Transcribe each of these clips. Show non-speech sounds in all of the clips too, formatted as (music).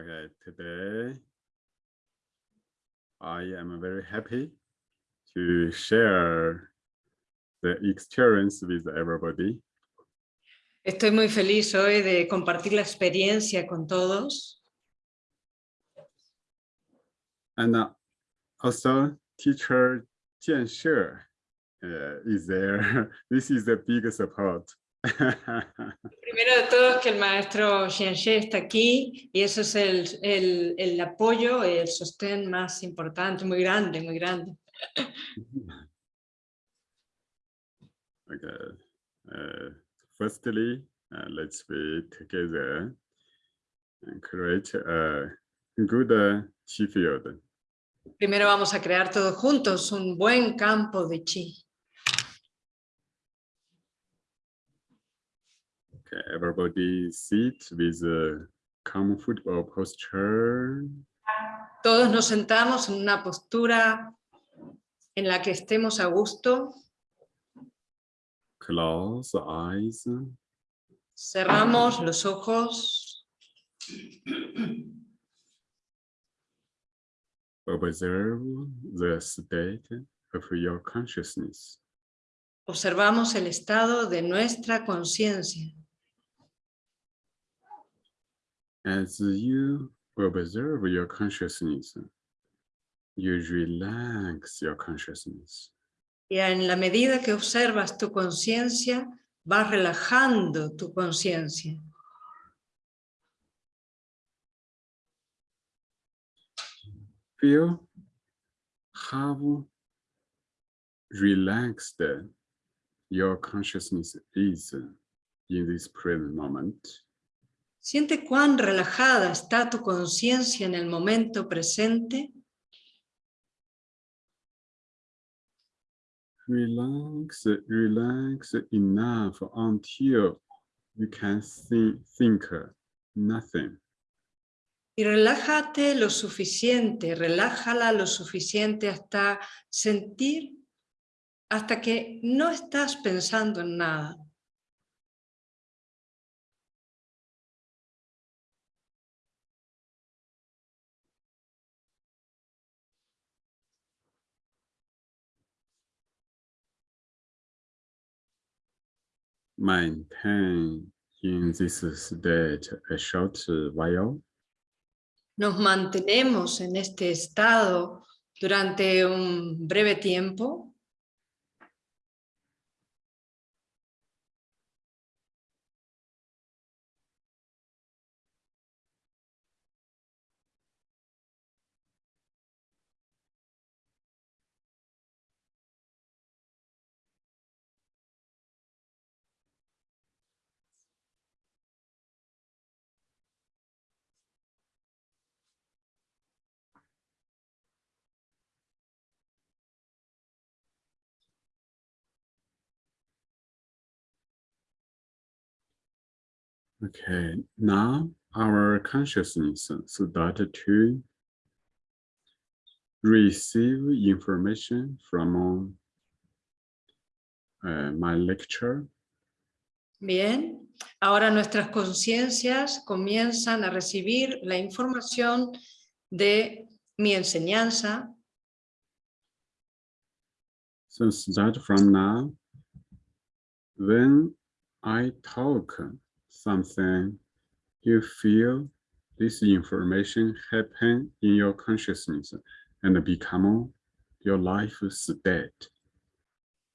Okay, today I am very happy to share the experience with everybody. Estoy muy feliz hoy de compartir la experiencia con todos. And uh, also teacher Jian She uh, is there. (laughs) This is a big support. (laughs) Primero de todo es que el maestro Xianxie está aquí y eso es el, el, el apoyo, el sostén más importante, muy grande, muy grande. okay. Uh, firstly, uh, let's be together and create a good uh, chi field. Primero vamos a crear todos juntos un buen campo de chi. Everybody sit with a comfortable posture. Todos nos sentamos en una postura en la que estemos a gusto. Close the eyes. Cerramos los ojos. Observe the state of your consciousness. Observamos el estado de nuestra conciencia. As you observe your consciousness, you relax your consciousness. Y en la medida que observas tu conciencia, vas relajando tu conciencia. Feel how relaxed your consciousness is in this present moment. Siente cuán relajada está tu conciencia en el momento presente. Relax, relax enough until you can think, think nothing. Y relájate lo suficiente, relájala lo suficiente hasta sentir, hasta que no estás pensando en nada. Maintain in this state a short while. Nos mantenemos en este estado durante un breve tiempo. Okay, now our consciousness started to receive information from uh, my lecture. Bien, ahora nuestras conciencias comienzan a recibir la información de mi enseñanza. So start from now, when I talk something, you feel this information happen in your consciousness and become your life state.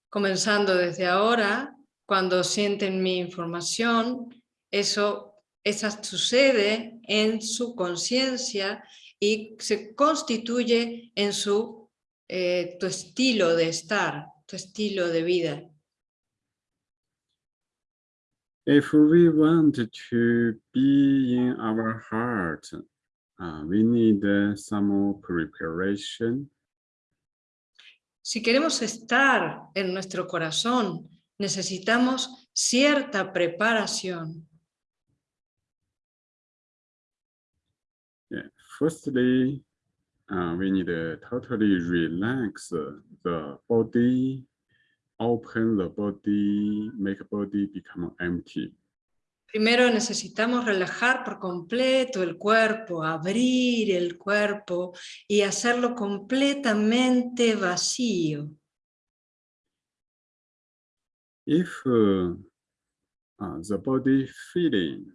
Comenzando desde ahora, cuando sienten mi información, eso, esa sucede en su conciencia y se constituye en su eh, tu estilo de estar, tu estilo de vida. If we want to be in our heart, uh, we need uh, some more preparation. Si queremos estar en nuestro corazón, necesitamos cierta preparación. Yeah. Firstly, uh, we need to totally relax the body, open the body, make body become empty. Primero necesitamos relajar por completo el cuerpo, abrir el cuerpo y hacerlo completamente vacío. If uh, uh, the body feeling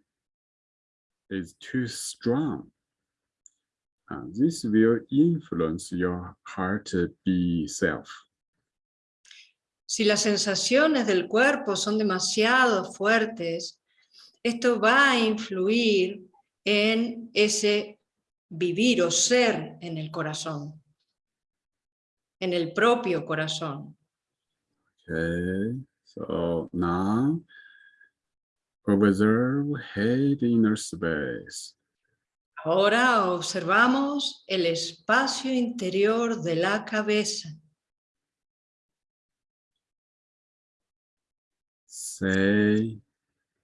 is too strong, uh, this will influence your heart be self. Si las sensaciones del cuerpo son demasiado fuertes, esto va a influir en ese vivir o ser en el corazón, en el propio corazón. Okay, so now observe head inner space. Ahora observamos el espacio interior de la cabeza. Say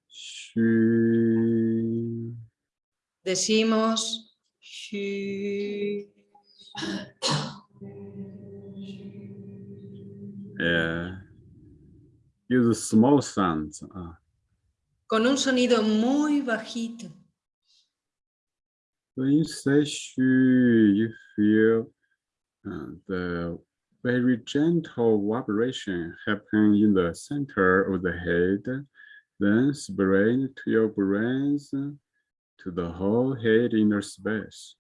shu. Decimos "Shu". Yeah. Use small sounds. Uh, con un sonido muy bajito. when you say shu, you feel uh, the very gentle vibration happen in the center of the head, then spread to your brains, to the whole head inner space.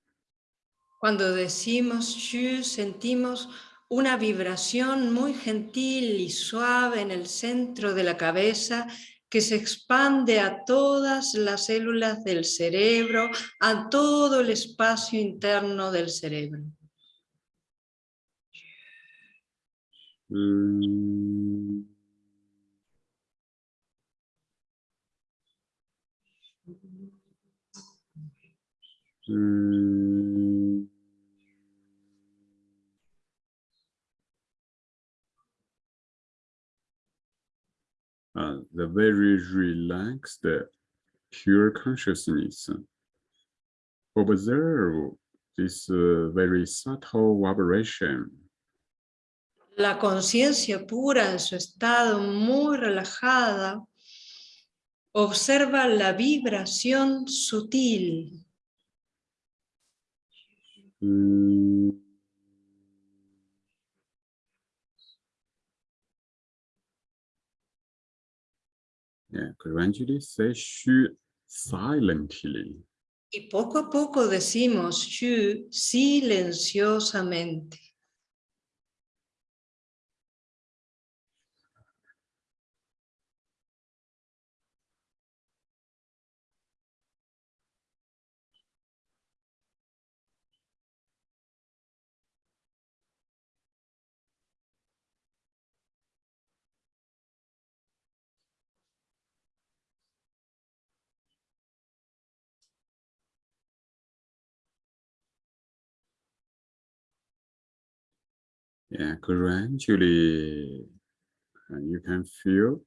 Cuando decimos shu, sentimos una vibración muy gentil y suave en el centro de la cabeza que se expande a todas las células del cerebro, a todo el espacio interno del cerebro. Mm. Uh, the very relaxed, pure consciousness. Observe this uh, very subtle vibration. La conciencia pura en su estado muy relajada observa la vibración sutil. Mm. Yeah, gradually say shu silently. Y poco a poco decimos shu silenciosamente. Yeah, you can feel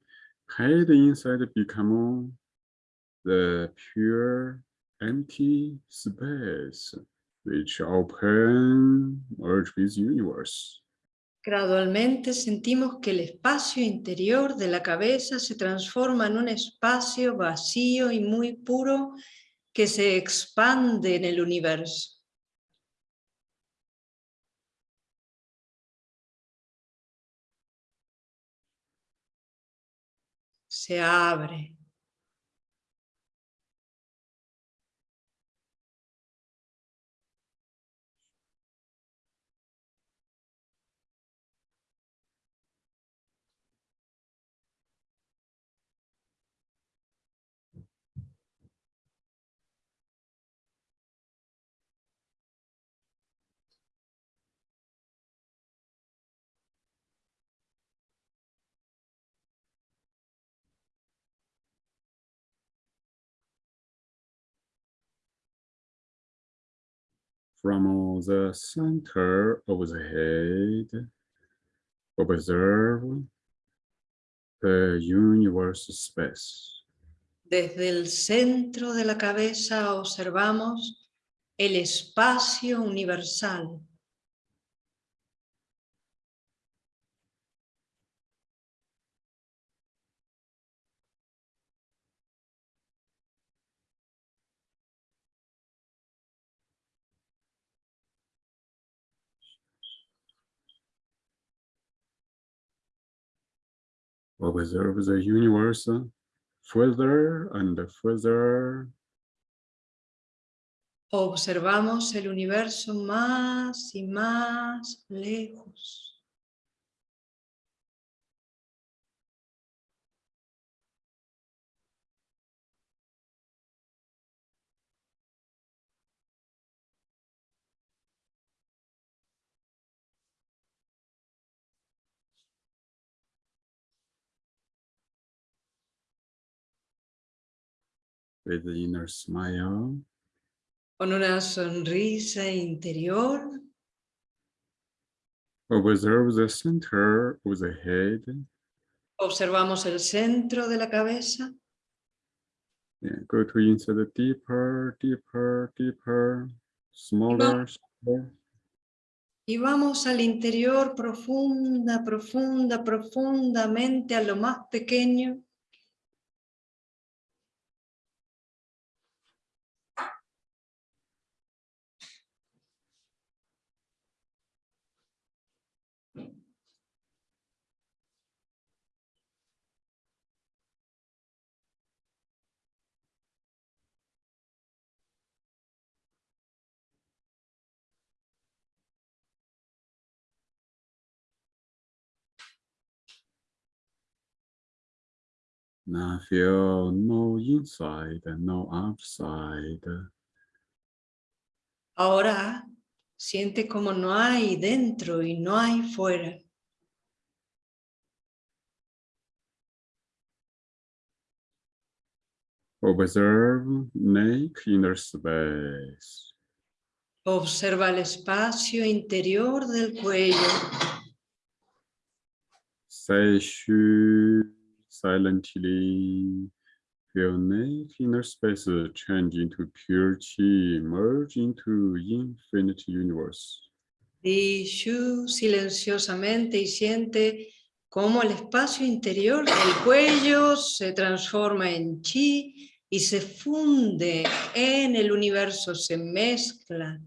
head inside become the pure empty space which open merge with universe. Gradualmente sentimos que el espacio interior de la cabeza se transforma en un espacio vacío y muy puro que se expande en el universo. Se abre. From the center of the head, observe the universe space. Desde el centro de la cabeza observamos el espacio universal. Observe the universe further and further. Observamos el universo más y más lejos. With the inner smile. Con una sonrisa interior. Observe the center of the head. Observamos el centro de la cabeza. Yeah, go to inside deeper, deeper, deeper, smaller, smaller. Y vamos al interior profunda, profunda, profundamente a lo más pequeño. Now feel no inside, no outside. Ahora siente como no hay dentro y no hay fuera. Observe neck inner space. Observa el espacio interior del cuello. Shu silently. Feel neck inner space change into pure chi, merge into infinite universe. Di shu silenciosamente y siente cómo el espacio interior del cuello se transforma en chi y se funde en el universo, se mezcla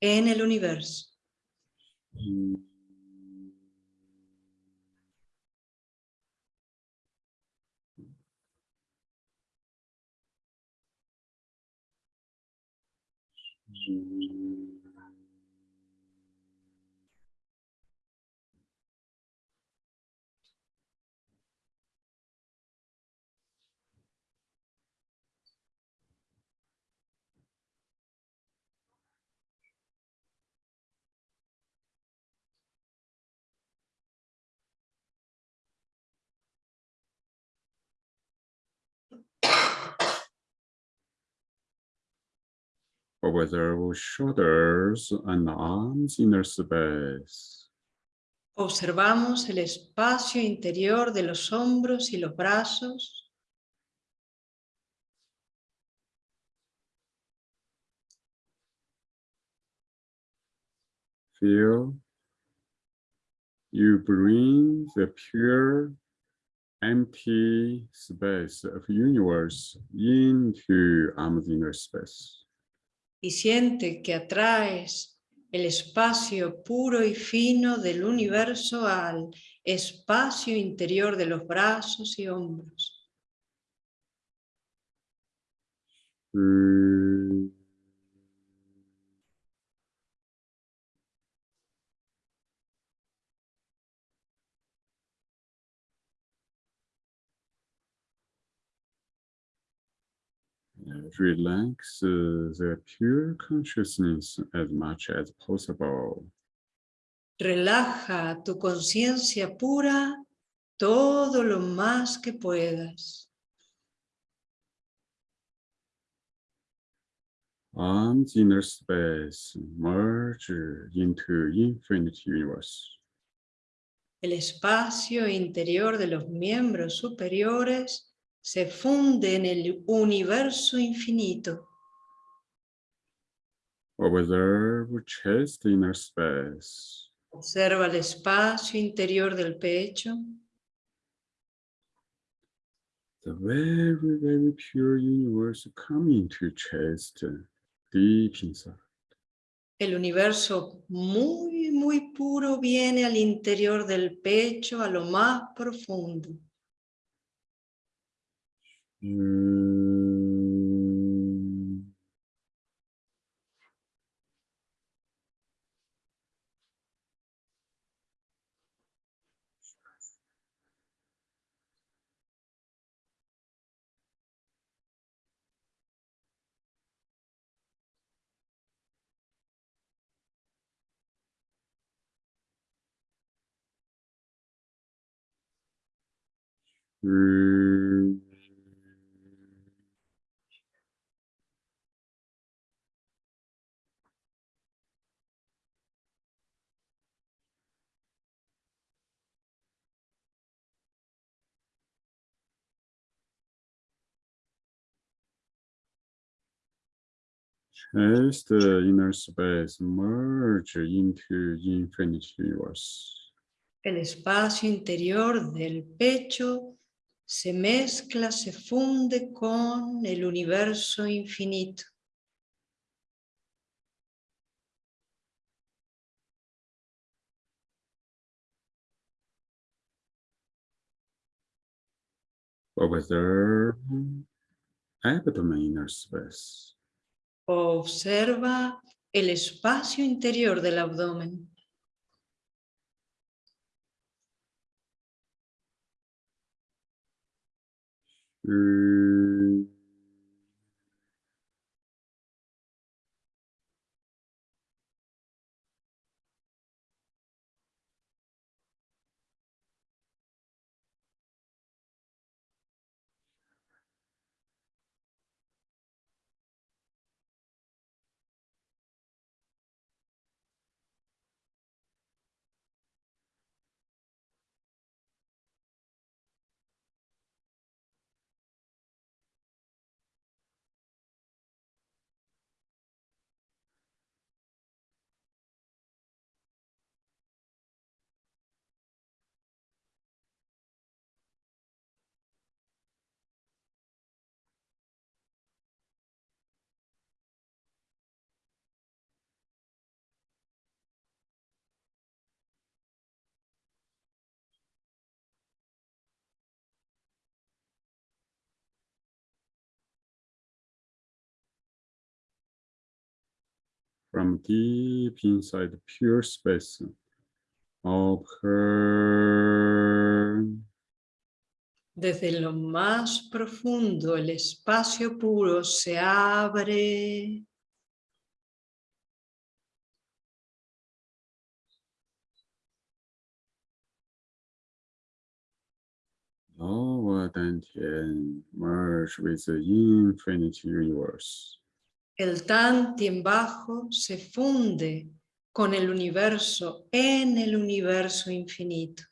en el universo. Observe shoulders and arms inner space. Observamos el espacio interior de los hombros y los brazos. Feel you bring the pure empty space of universe into arms inner space. Y siente que atraes el espacio puro y fino del universo al espacio interior de los brazos y hombros. Mm. Uh, Relax uh, the pure consciousness as much as possible. Relaja tu conciencia pura todo lo más que puedas. Arms inner space merge into infinite universe. El espacio interior de los miembros superiores se funde en el universo infinito. Observe chest inner space. Observa el espacio interior del pecho. The very, very pure universe coming to chest deep inside. El universo muy, muy puro viene al interior del pecho, a lo más profundo. Mm, mm, As the inner space merge into infinite universe. El espacio interior del pecho se mezcla, se funde con el universo infinito. Observe abdomen inner space. Observa el espacio interior del abdomen. Mm, From deep inside pure space. Open. Desde lo más profundo, el espacio puro se abre. Lower dantian merge with the infinite universe. El Tantien bajo se funde con el universo en el universo infinito.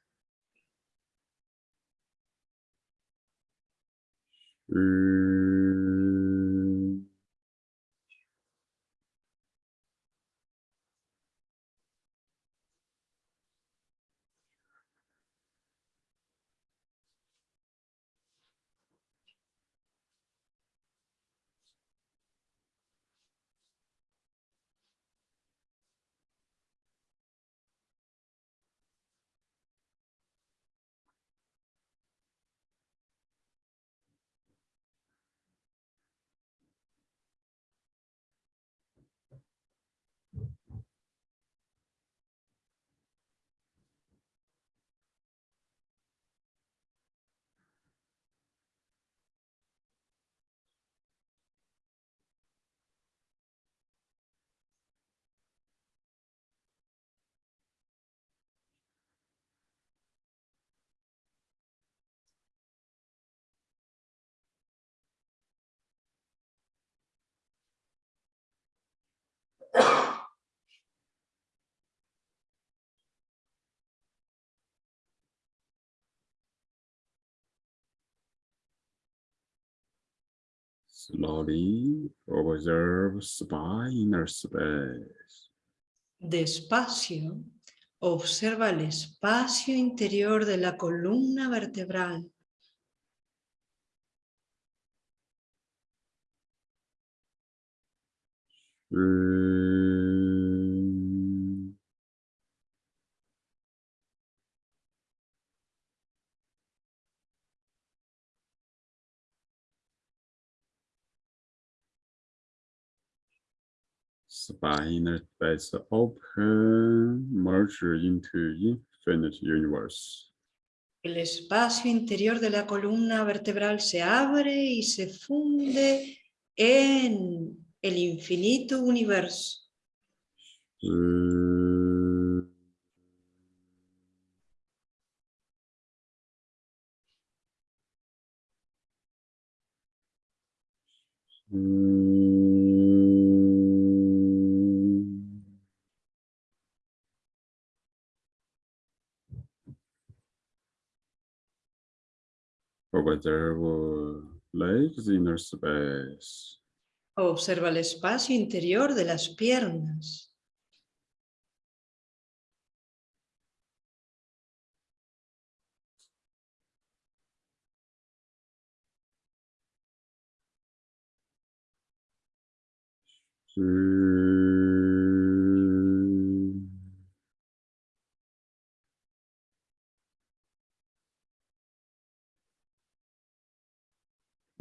Slowly observe spine inner space. Despacio, observa el espacio interior de la columna vertebral. Mm, Spa inner space open, merge into infinite universe. El espacio interior de la columna vertebral se abre y se funde en el infinito universo. Uh, Observe legs inner space. Observa el espacio interior de las piernas.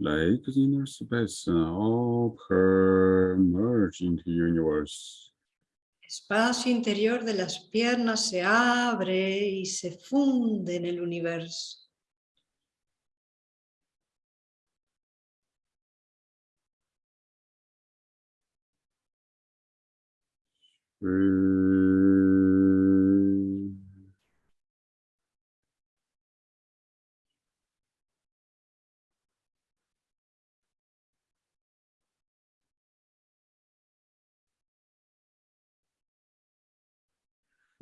Legs inner space open, merge into universe. Espacio interior de las piernas se abre y se funde en el universo. Mm.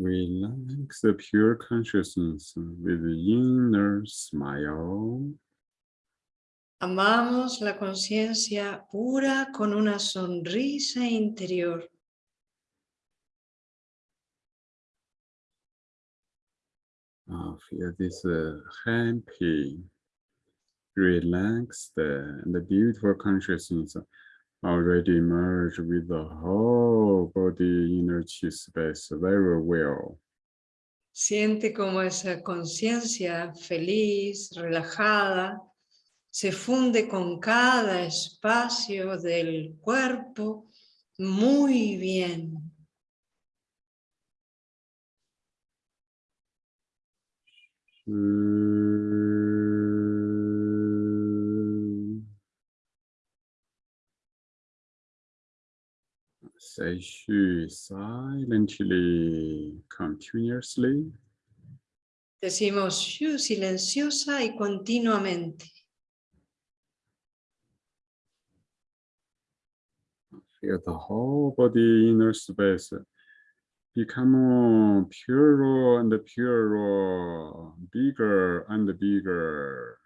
Relax the pure consciousness with the inner smile. Amamos la conciencia pura con una sonrisa interior. Uh, feel this uh, happy, relaxed, uh, and beautiful consciousness already merged with the whole body inner chi space very well. Siente como esa conciencia feliz, relajada, se funde con cada espacio del cuerpo muy bien. Mm. Shu silently, continuously. Decimos shu silenciosa y continuamente. Feel the whole body inner space become purer and purer, bigger and bigger.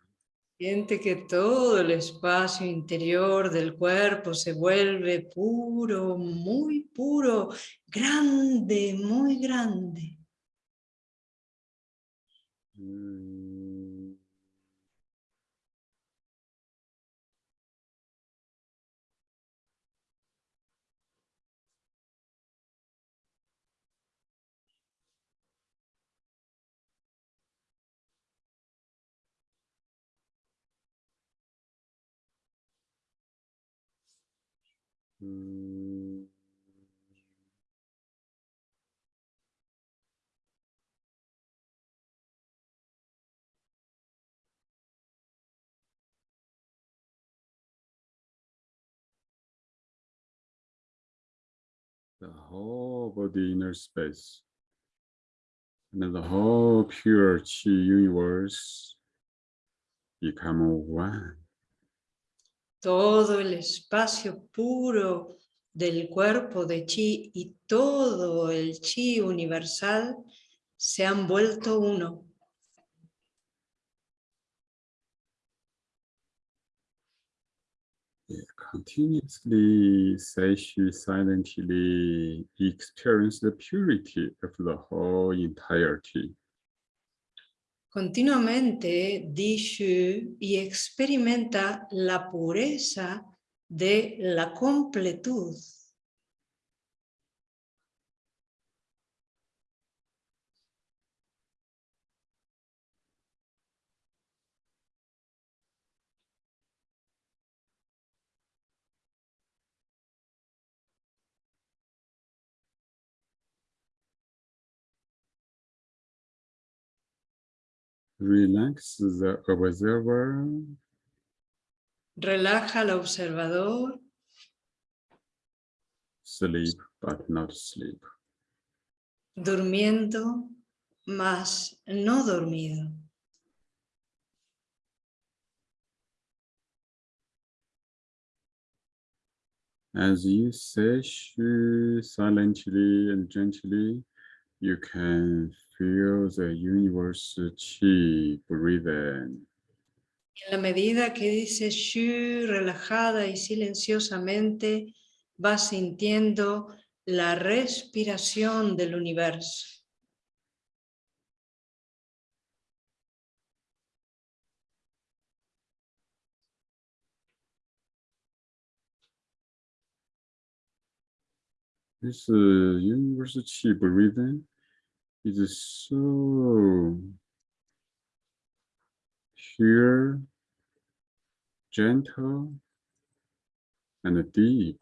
Siente que todo el espacio interior del cuerpo se vuelve puro, muy puro, grande, muy grande. The whole body inner space and the whole pure chi universe become one. Todo el espacio puro del cuerpo de chi y todo el chi universal se han vuelto uno. Continuously, Seishi silently experience the purity of the whole entirety. Continuamente di Shu y experimenta la pureza de la completud. Relax the observer. Relaja al observador. Sleep, but not sleep. Durmiendo, mas no dormido. As you say silently and gently, you can feel the universe chi breathing. En la medida que dices shu relajada y silenciosamente, vas sintiendo la respiración del universo. This uh, universe chi breathing is so pure, gentle, and deep.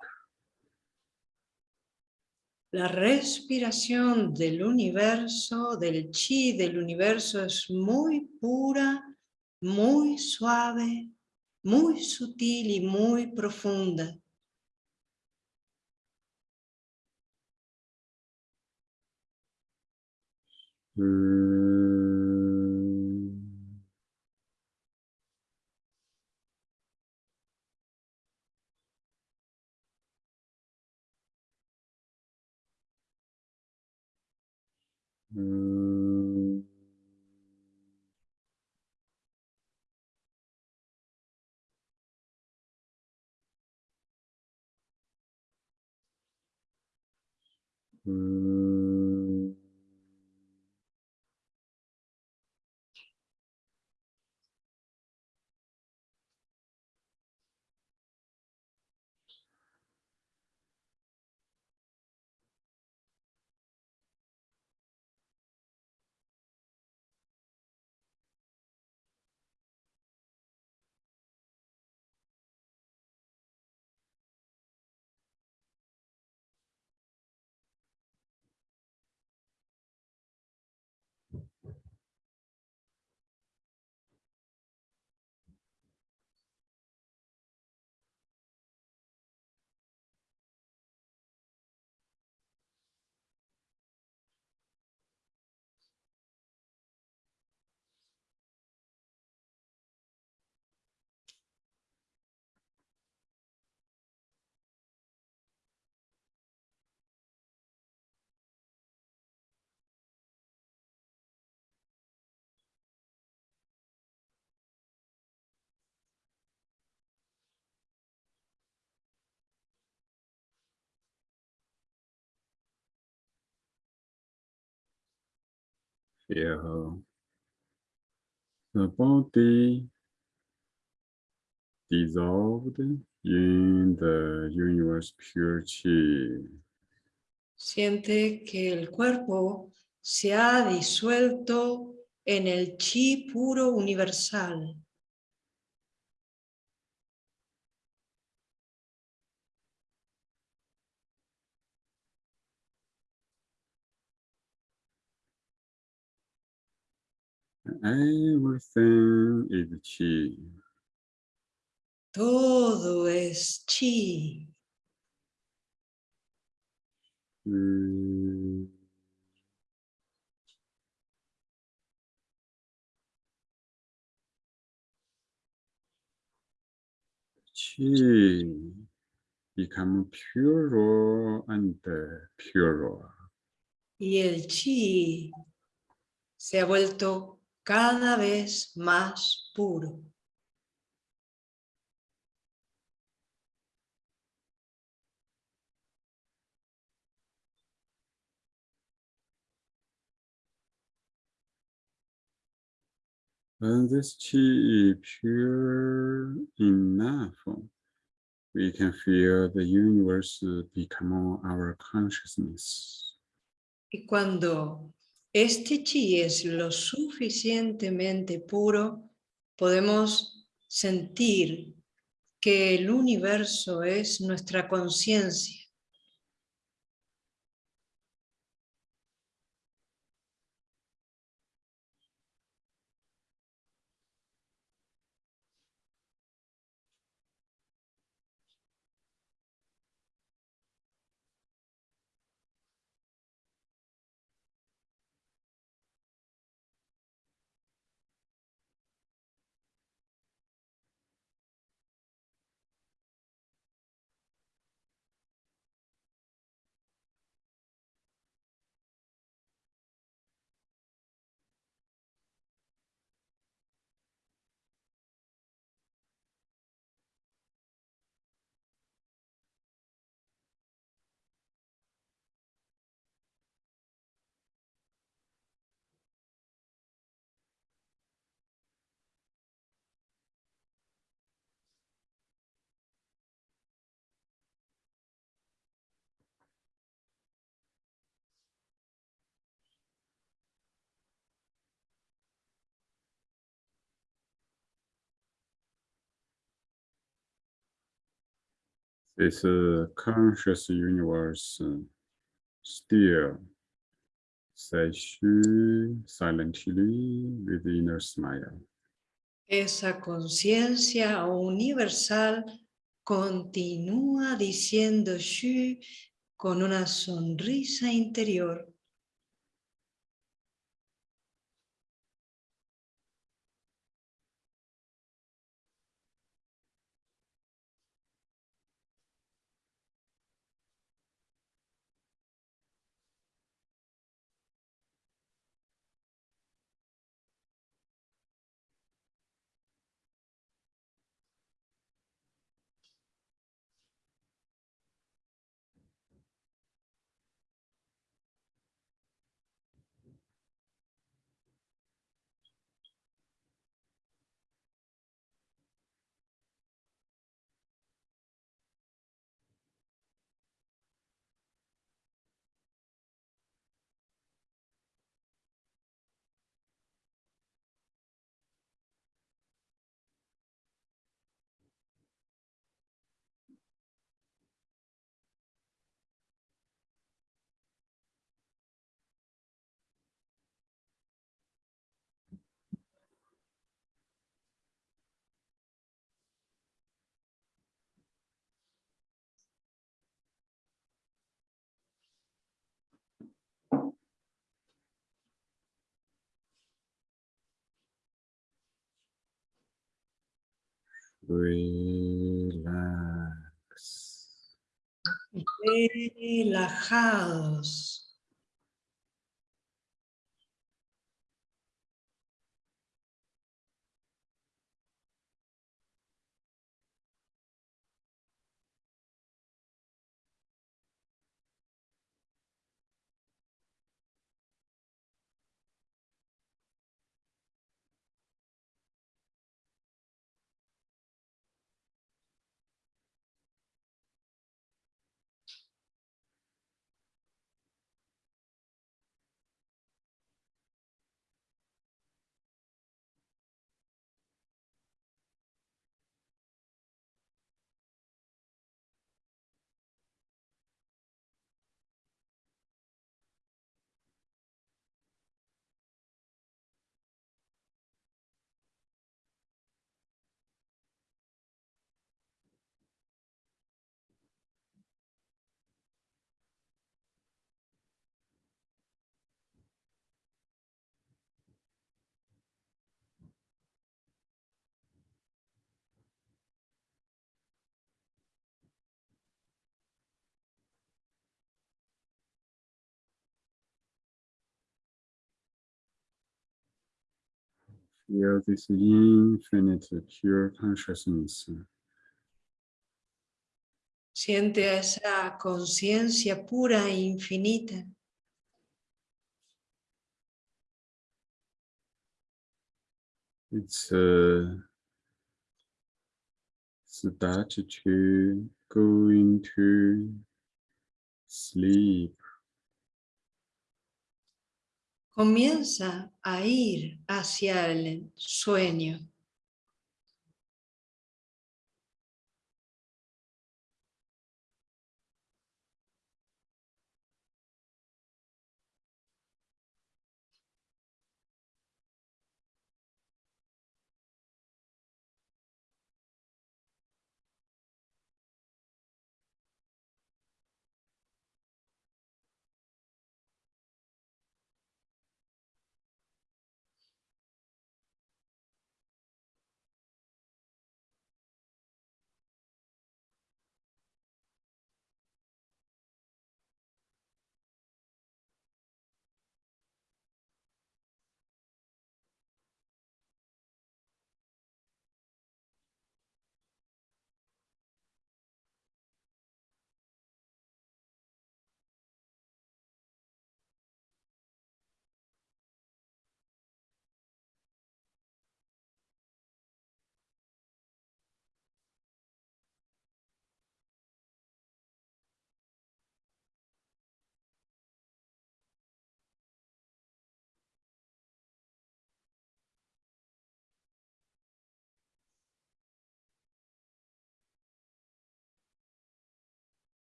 La respiración del universo, del chi del universo es muy pura, muy suave, muy sutil y muy profunda. Mm. Feel the body dissolved in the universe pure chi. Siente que el cuerpo se ha disuelto en el chi puro universal. Everything is chi. Todo es chi. Mm. Chi become purer and purer. Y el chi se ha vuelto cada vez más puro. When this chi is pure enough, we can feel the universe become our consciousness. Y cuando este chi es lo suficientemente puro, podemos sentir que el universo es nuestra conciencia. This uh, conscious universe uh, still silently with inner smile. Esa conciencia universal continúa diciendo Shu con una sonrisa interior. Relax. Relajados. Feel this infinite pure consciousness Siente esa conciencia pura e infinita. it's uh, start to go into sleep Comienza a ir hacia el sueño.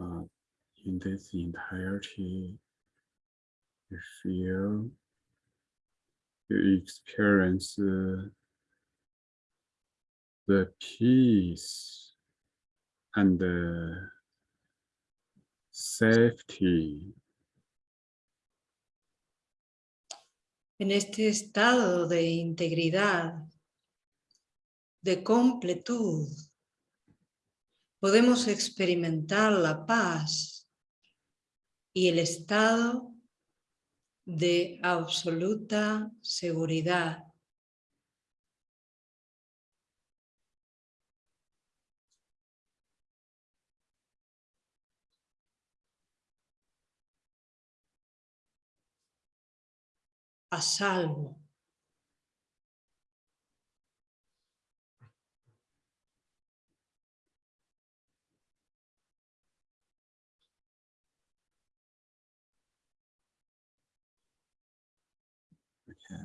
Uh, in this entirety, you feel, you experience uh, the peace and the safety. En este estado de integridad, de completud, podemos experimentar la paz y el estado de absoluta seguridad. a salvo.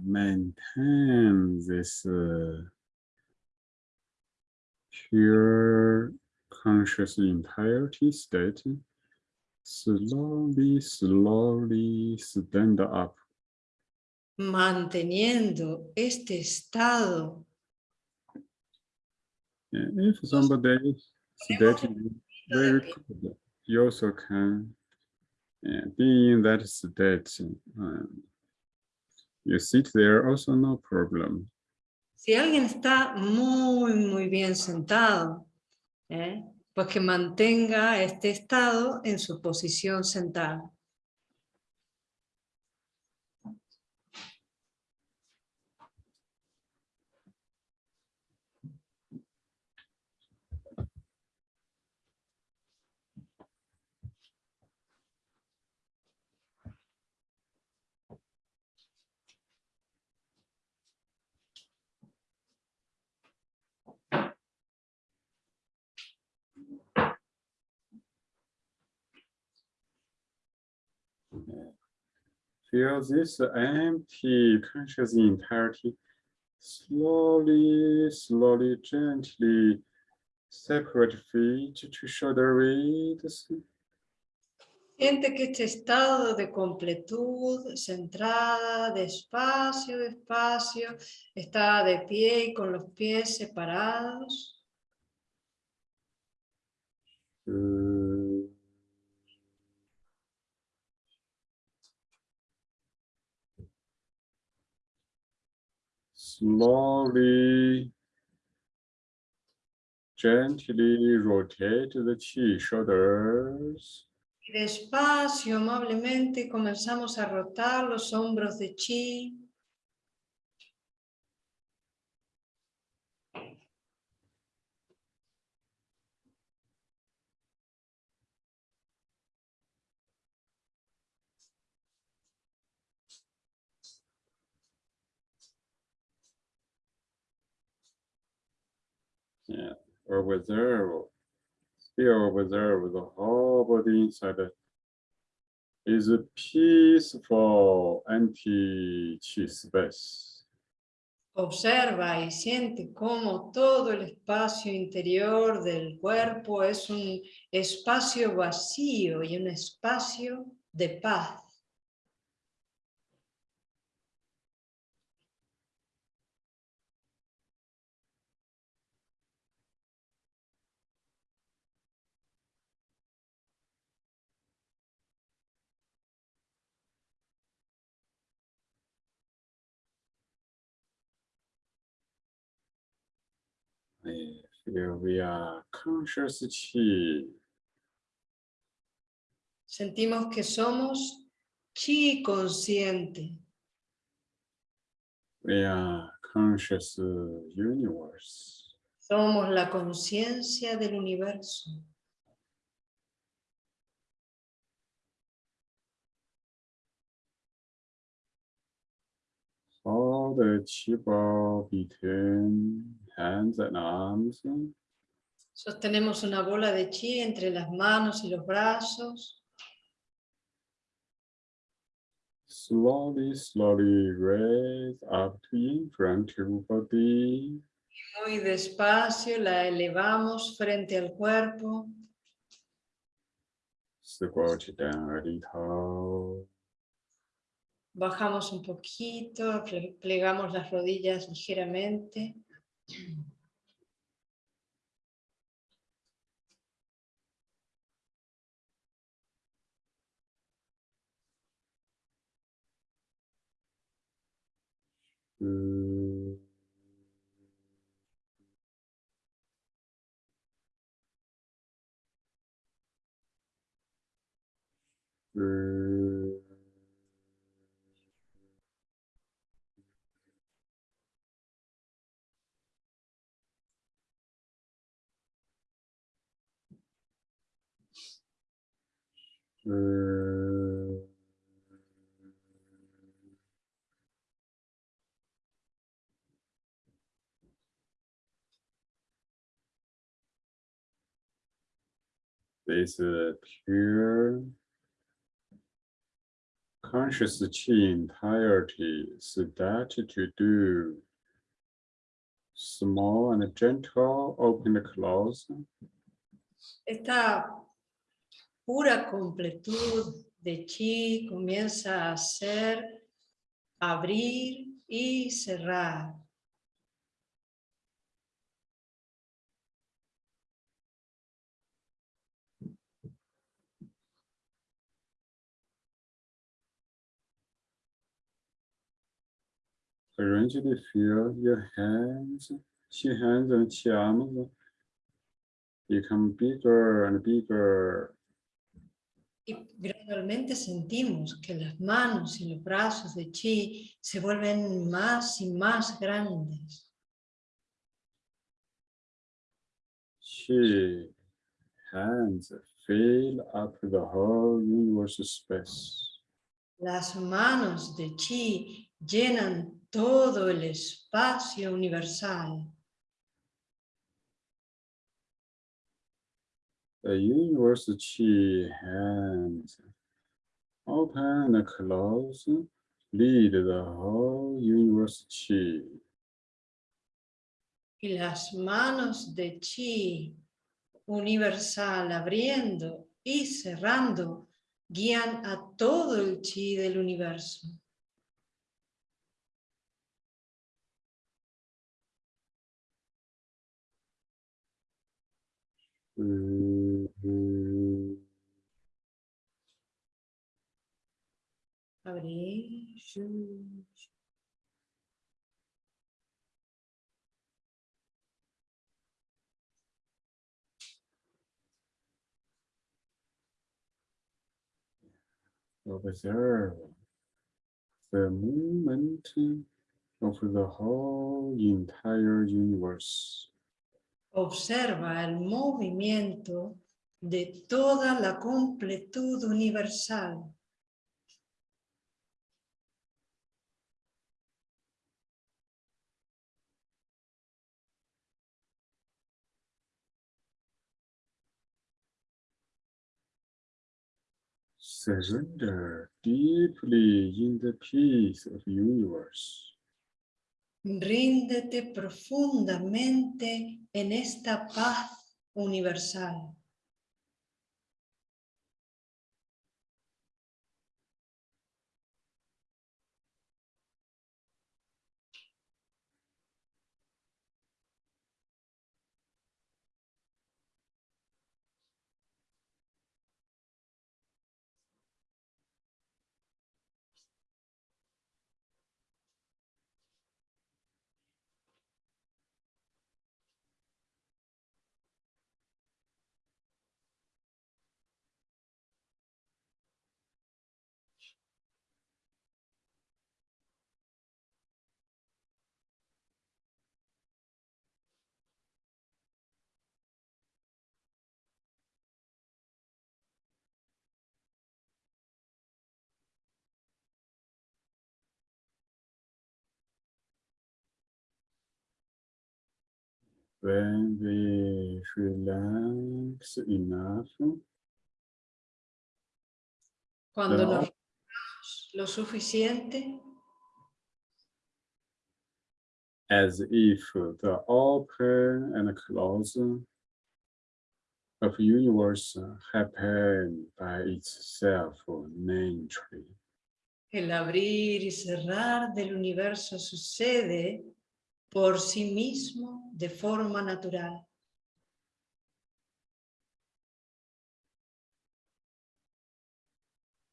Maintain this uh, pure conscious entirety state. Slowly, slowly stand up. Manteniendo este estado. If somebody is sitting very good, you also can uh, be in that state. Um, you sit there also no problem. Si alguien está muy, muy bien sentado, ¿eh? pues que mantenga este estado en su posición sentada. Feel this empty conscious entirety slowly, slowly, gently separate feet to shoulder width. Siente que este estado de completud, centrada, despacio, despacio, está de pie y con los pies separados. Uh, slowly, gently rotate the chi shoulders. Y despacio, amablemente, comenzamos a rotar los hombros de chi. Or observe, still observe the whole body inside is a peaceful anti-chi space. Observa y siente cómo todo el espacio interior del cuerpo es un espacio vacío y un espacio de paz. Feel we are conscious chi. Sentimos que somos chi consciente. We are conscious universe. Somos la conciencia del universo. Hold the ball between hands and arms. Sostenemos una bola de chi entre las manos y los brazos. Slowly, slowly raise up to in front of body. Muy despacio la elevamos frente al cuerpo. Bajamos un poquito, plegamos las rodillas ligeramente. 음... 음... This is pure conscious chi entirety that to do small and gentle open and close. Esta pura completud de chi comienza a hacer abrir y cerrar. Gradually feel your hands, chi hands and chi arms become bigger and bigger. Y gradualmente sentimos que las manos y los brazos de chi se vuelven más y más grandes. Chi hands fill up the whole universe space. Las manos de chi llenan todo el espacio universal. The universe chi hands open and close lead the whole universe chi. Y las manos de chi universal abriendo y cerrando guían a todo el chi del universo. Mm, Abrir. Observe the movement of the whole entire universe. Observa el movimiento de toda la completud universal. Surrender deeply in the peace of universe. Ríndete profundamente en esta paz universal. When we relax enough, Cuando nos lo suficiente, as if the open and close of universe happen by itself naturally. El abrir y cerrar del universo sucede por sí mismo de forma natural.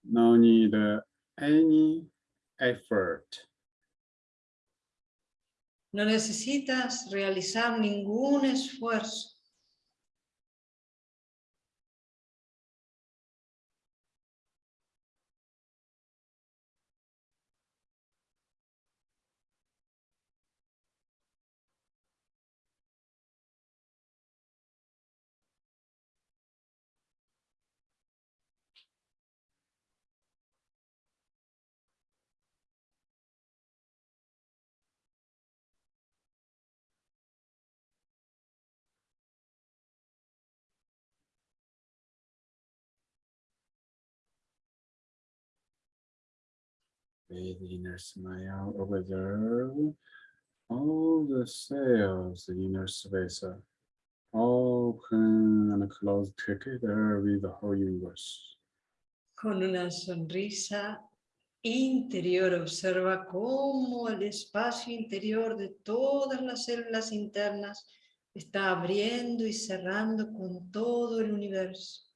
No need any effort. No necesitas realizar ningún esfuerzo. With inner smile, observe all the cells in inner space open and close together with the whole universe. Con una sonrisa interior. Observa cómo el espacio interior de todas las células internas está abriendo y cerrando con todo el universo.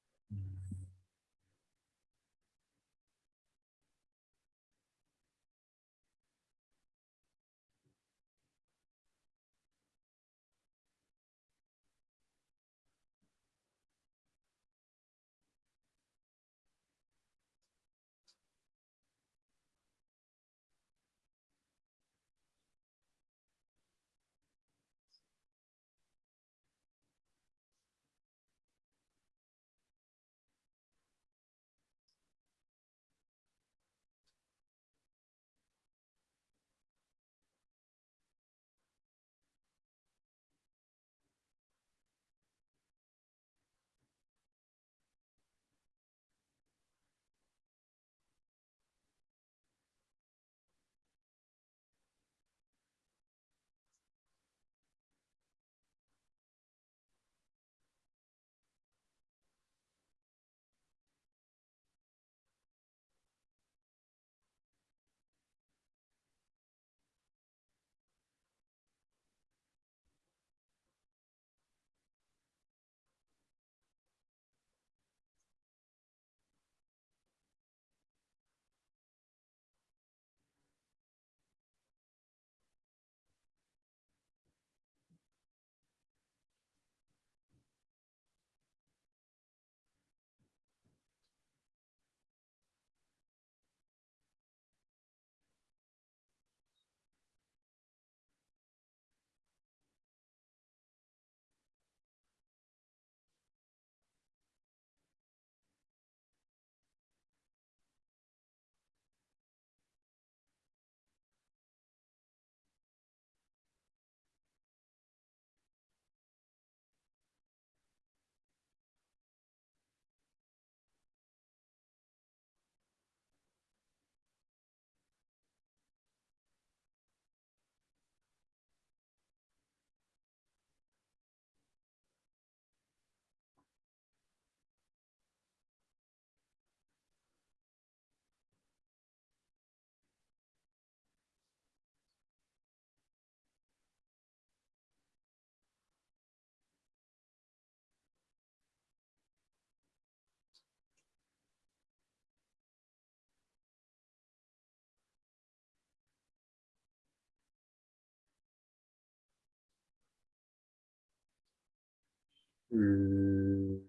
Mm,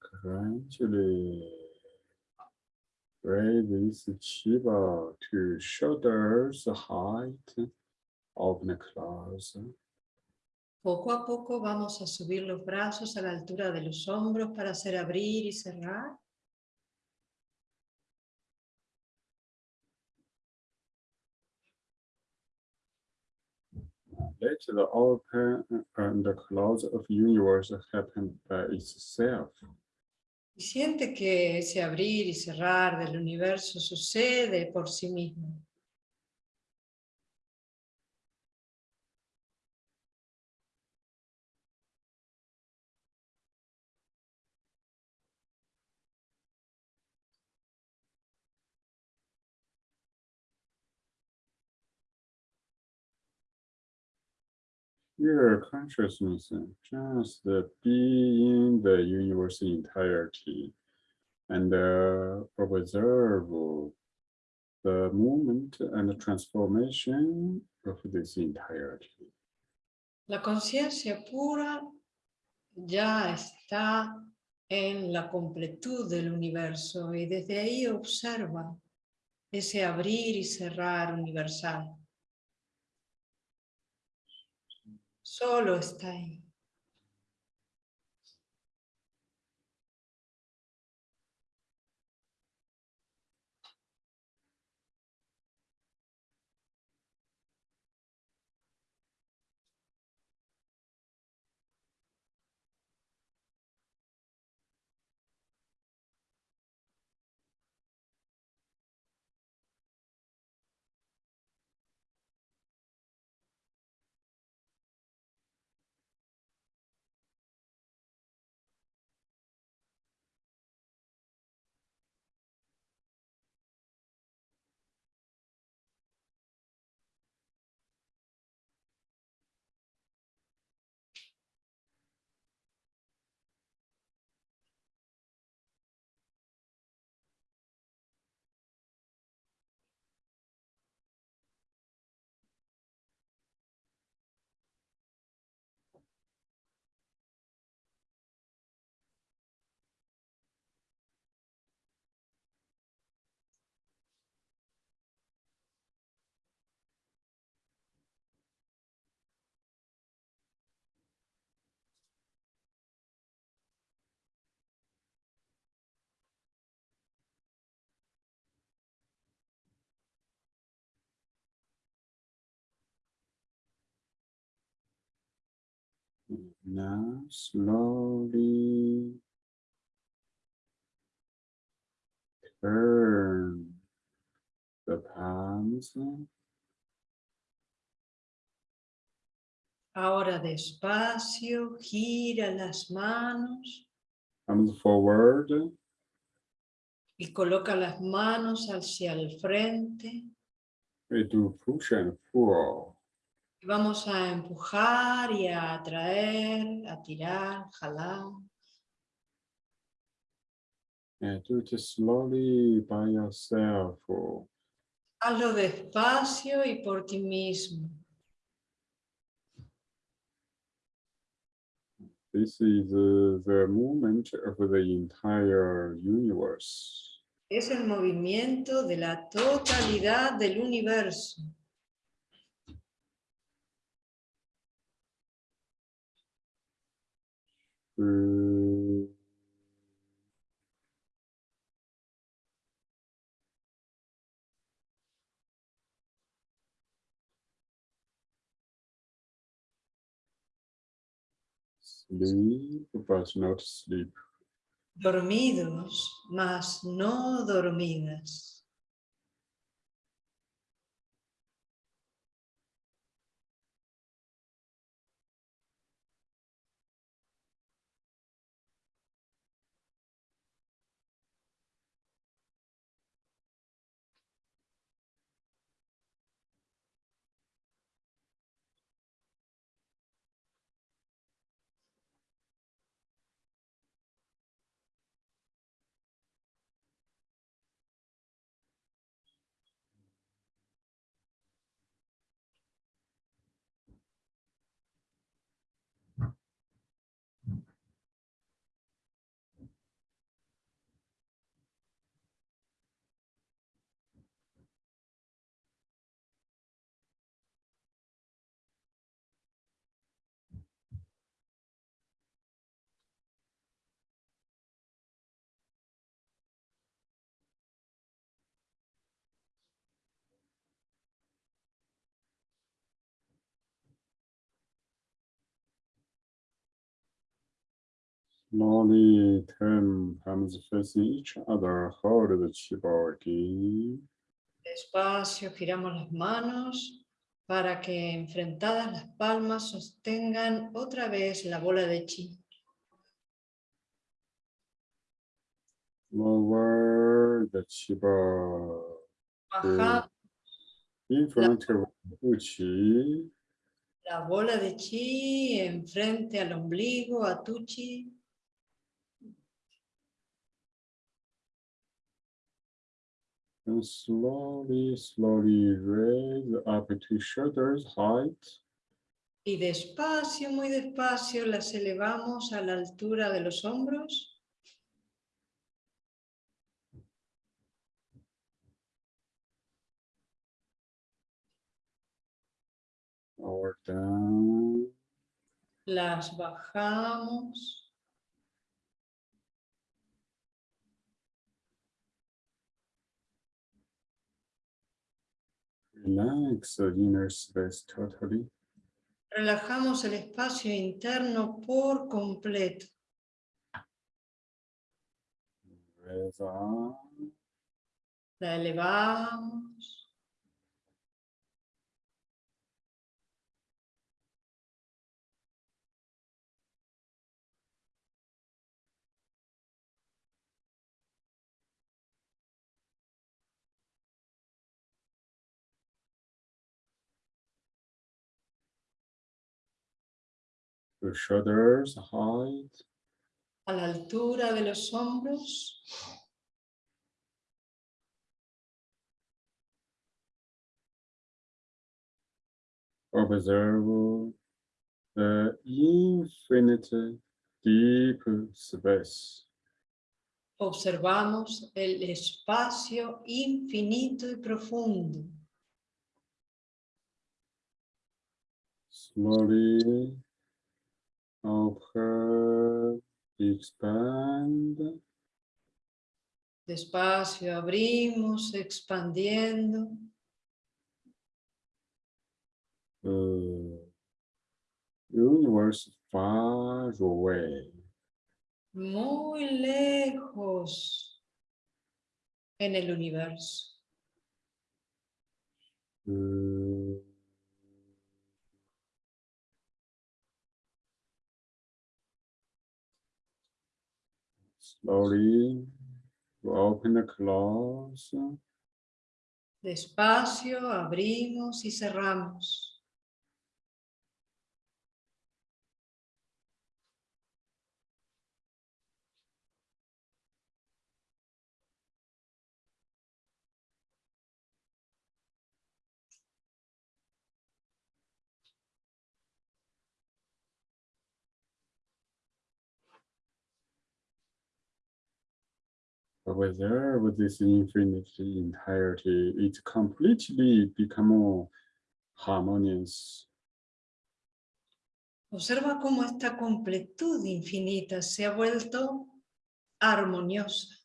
Gradually raise this chiba to shoulders height, open close. Poco a poco vamos a subir los brazos a la altura de los hombros para hacer abrir y cerrar. let the open and close of universe happen by itself. Y siente que ese abrir y cerrar del universo sucede por sí mismo. Your consciousness just be in the universe entirety and uh, observe the movement and the transformation of this entirety. La conciencia pura ya está en la completud del universo y desde ahí observa ese abrir y cerrar universal. Solo está ahí. Now slowly turn the palms Ahora despacio, gira las manos. Palms forward. Y coloca las manos hacia el frente. we do push and pull Vamos a empujar y a atraer, a tirar, jalar. and do it slowly by yourself Hazlo despacio y por ti mismo. this is uh, the movement of the entire universe Es el movimiento de la totalidad del universo. Uh, Sleep, but not sleep. Dormidos, mas no dormidas. Slowly turn palms facing each other. Hold the chi ball deep. Despacio giramos las manos para que enfrentadas las palmas sostengan otra vez la bola de chi. Lower the chi ball Baja in front of the chi. la bola de chi enfrente al ombligo, a tu chi. And slowly, slowly raise up to shoulders height. Y despacio, muy despacio, las elevamos a la altura de los hombros. Or down. Las bajamos. Relax the inner space totally. Relajamos el espacio interno por completo. La elevamos. The shoulders height. A la altura de los hombros. Observe the infinite deep space. Observamos el espacio infinito y profundo. Slowly open, expand. Despacio abrimos, expandiendo. The universe far away. muy lejos en el universo. Uh, Slowly open the close. Despacio abrimos y cerramos. Observe this infinite entirety. It completely become harmonious. Observa cómo esta completud infinita se ha vuelto armoniosa.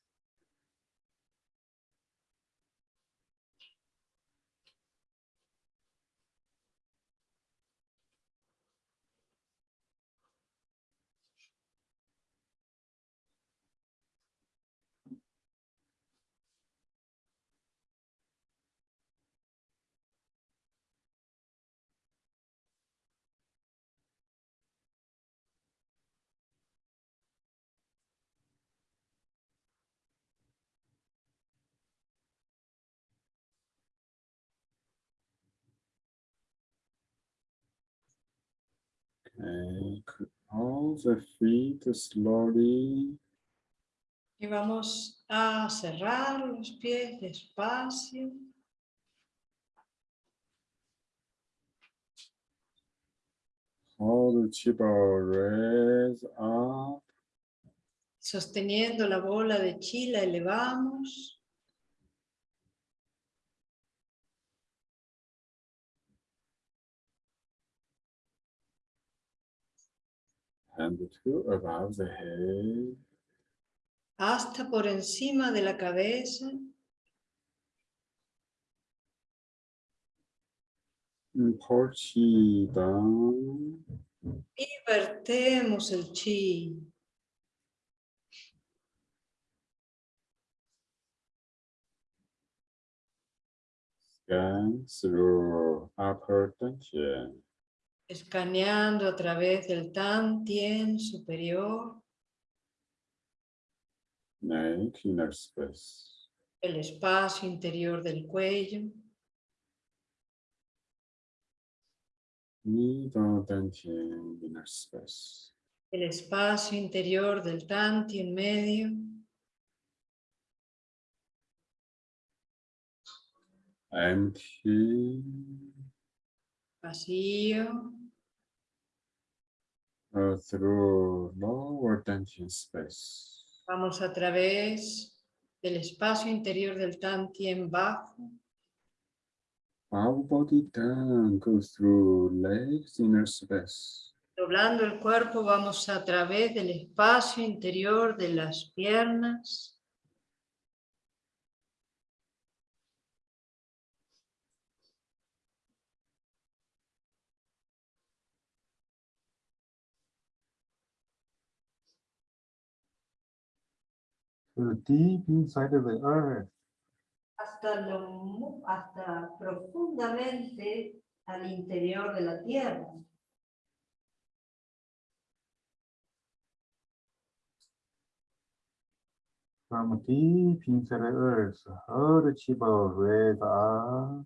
All the feet slowly. Y vamos a cerrar los pies despacio. Hold the raise up. Sosteniendo la bola de chi, la elevamos. and the two above the head. Hasta por encima de la cabeza. And pour chi down. Y vertemos el chi. Scan through upper tension escaneando a través del tan tien superior, inner space. el espacio interior del cuello, Middle dantian inner space. el espacio interior del tan tien medio, Empty. Vacío, uh, through lower dantian space. vamos a través del espacio interior del tan tien bajo, Our body down goes through legs inner space. doblando el cuerpo vamos a través del espacio interior de las piernas, to deep inside of the earth. hasta, lo hasta profundamente al interior de la tierra. From deep inside the earth, the chiba up.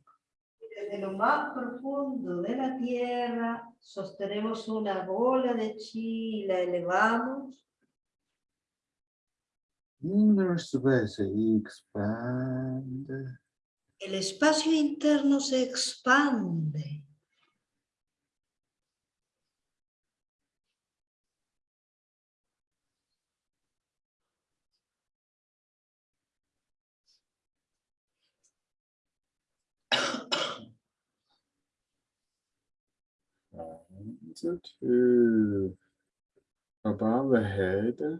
Desde lo más profundo de la tierra sostenemos una bola de chi y la elevamos. Inner space expand. El espacio interno se expande. And to above the head,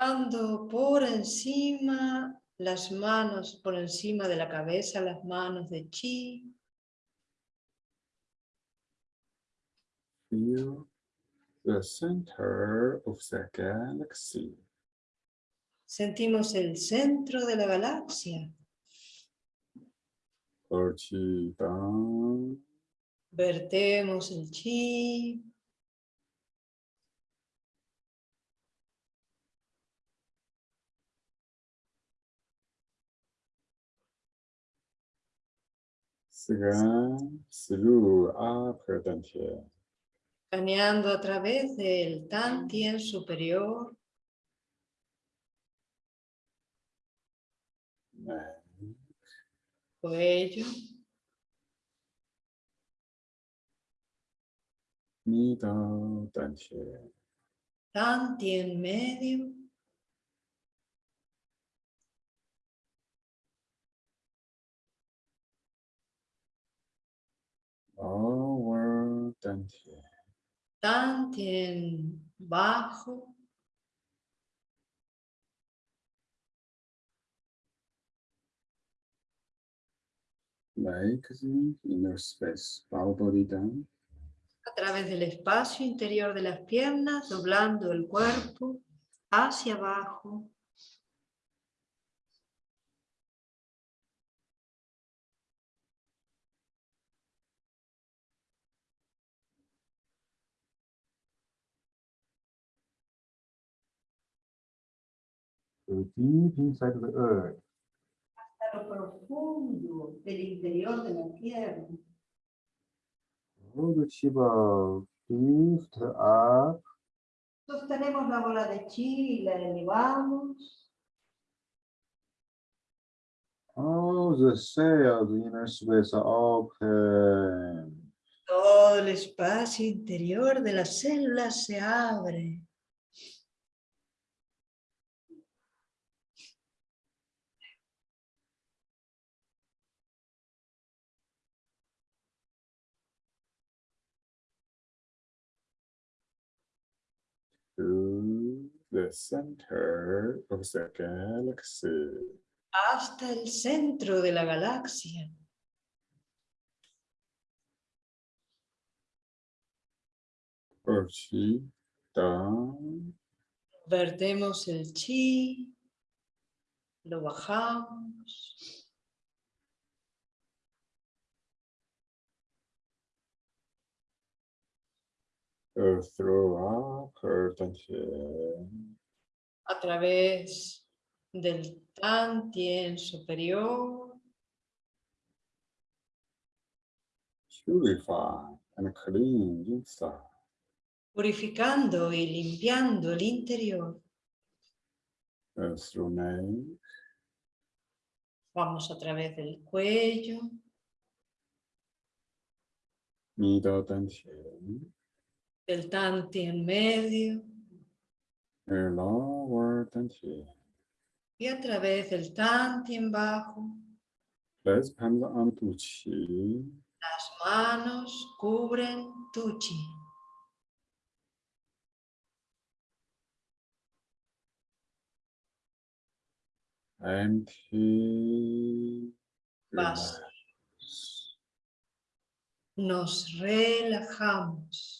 Llevando por encima las manos, por encima de la cabeza, las manos de chi. feel the center of the galaxy. Sentimos el centro de la galaxia. Or chi down, Vertemos el chi. scan through upper dantian. Caneando a través del tan tien superior, cuello, tan tien medio, Lower dantian. bajo, legs inner space, bow body down, a través del espacio interior de las piernas, doblando el cuerpo hacia abajo. To deep inside the earth. a lo profundo del interior de la tierra. Hold the chiba lift up. Sostenemos la bola de chi y la elevamos. All the cells inner space are open. Todo el espacio interior de las células se abre. to the center of the galaxy. hasta el centro de la galaxia. Vertemos el chi, lo bajamos. Through upper dantian. a través del Tantien superior, Purify and clean inside. purificando y limpiando el interior. Through neck. Vamos a través del cuello, Middle dantian. del Tantien medio and lower dantian. y a través del bajo. Palms on Tuchi. Las manos cubren tu chi. Empty. Basta. Nos relajamos.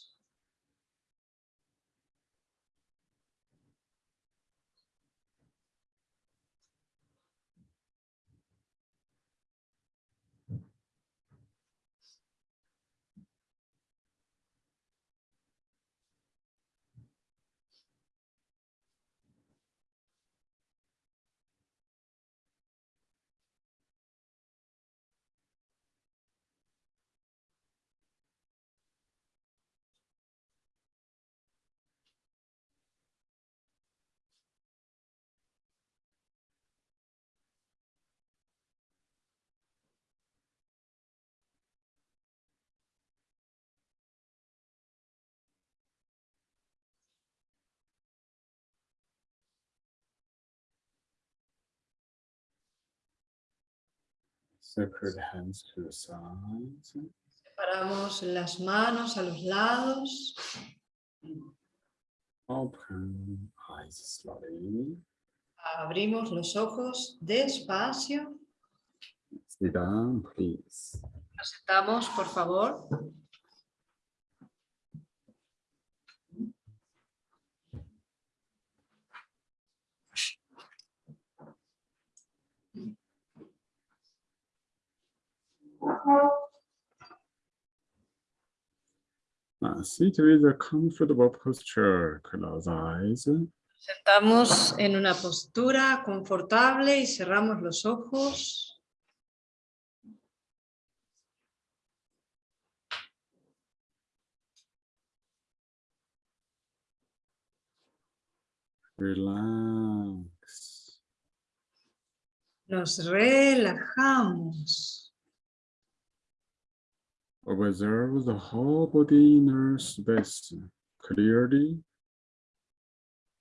Separate hands to the sides. Separamos las manos a los lados. Open eyes slowly. Abrimos los ojos despacio. Sit down, please. Nos sentamos, por favor. Now, sit with a comfortable posture. Close eyes. Sentamos en una postura confortable y cerramos los ojos. Relax. Nos relajamos. Observe the whole body inner space clearly.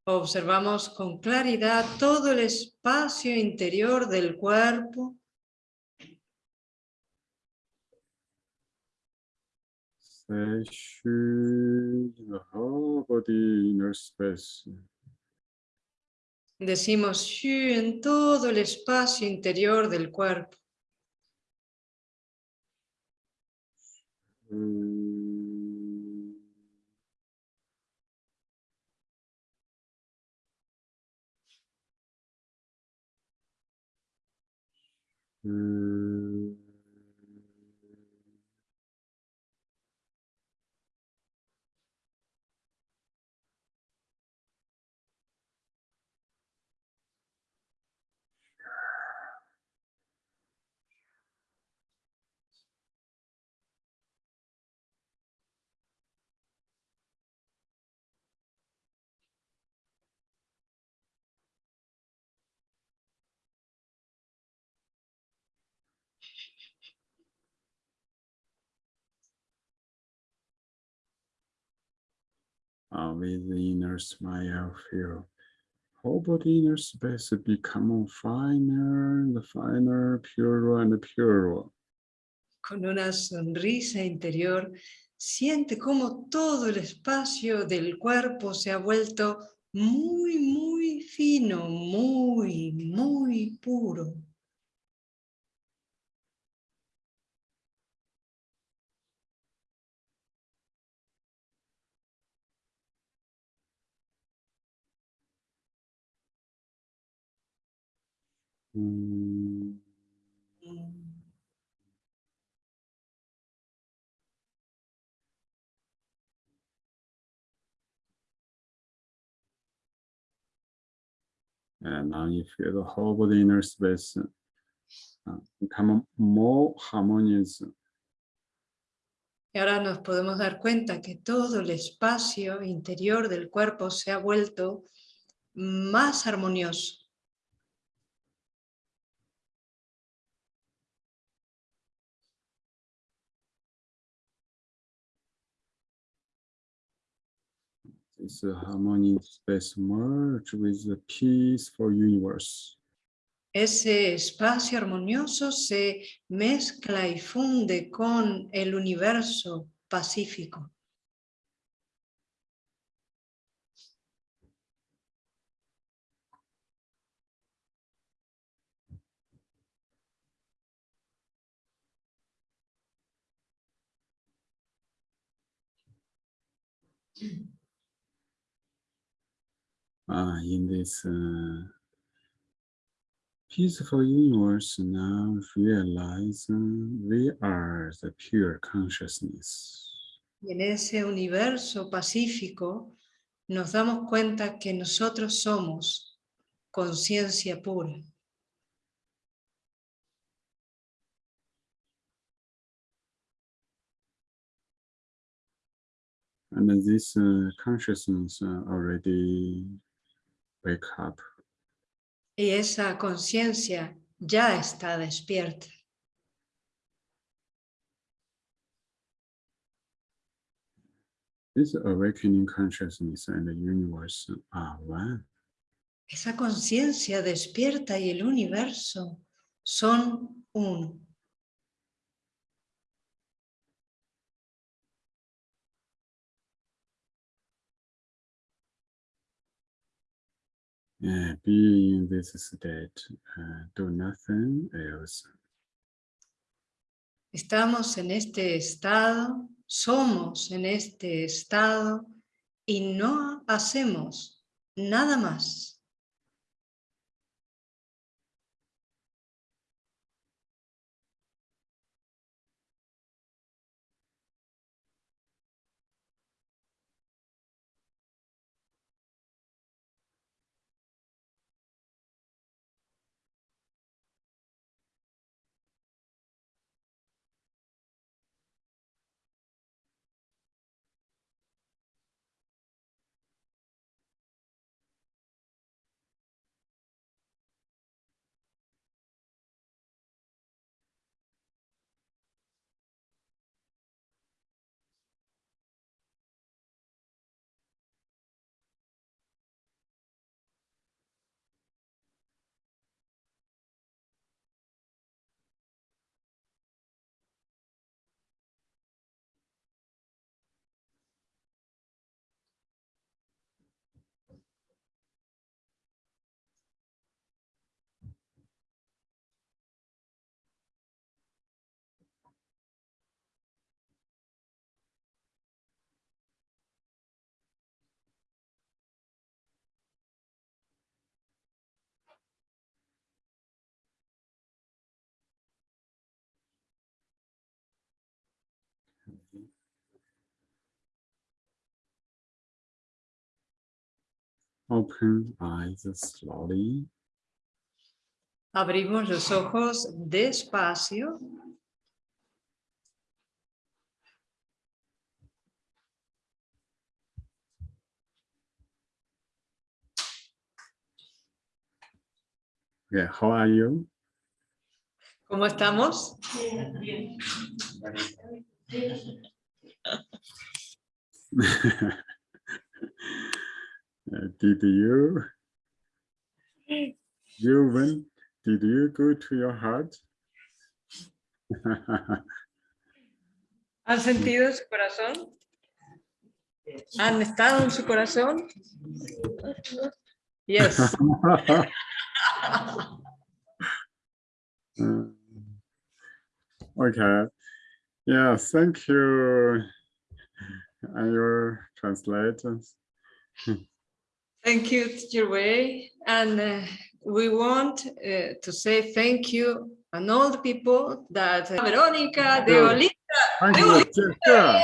Observamos con claridad todo el espacio interior del cuerpo. Say "Shu," the whole body inner space. Decimos Shu en todo el espacio interior del cuerpo. Mm. Uh, with the inner smile, feel whole body inner space become finer and finer, purer and purer. Con una sonrisa interior, siente cómo todo el espacio del cuerpo se ha vuelto muy, muy fino, muy, muy puro. Mm. And now you feel the whole body inner space. Uh, y ahora nos podemos dar cuenta que todo el espacio interior del cuerpo se ha vuelto más armonioso. This harmonious space merge with the peaceful universe. Ese espacio armonioso se mezcla y funde con el universo pacífico. Ah, in this uh, peaceful universe, now realize uh, we are the pure consciousness. Y en ese universo pacífico nos damos cuenta que nosotros somos conciencia pura. And this uh, consciousness already wake up. Y esa conciencia ya está despierta. This awakening consciousness and the universe are one. Esa conciencia despierta y el universo son uno. Uh, be in this state, uh, do nothing else. Estamos en este estado, somos en este estado y no hacemos nada más. Open eyes slowly. Abrimos los ojos despacio. Okay, how are you? ¿Cómo estamos? (laughs) (laughs) Uh, did you you went did you go to your heart (laughs) ¿Han sentido su corazón? ¿Han estado en su corazón? Yes. Uh, (laughs) okay yeah thank you and your translators (laughs) Thank you, Teacher Wei. And uh, we want uh, to say thank you and all the people that Verónica de Good. Olita thank you Jessica.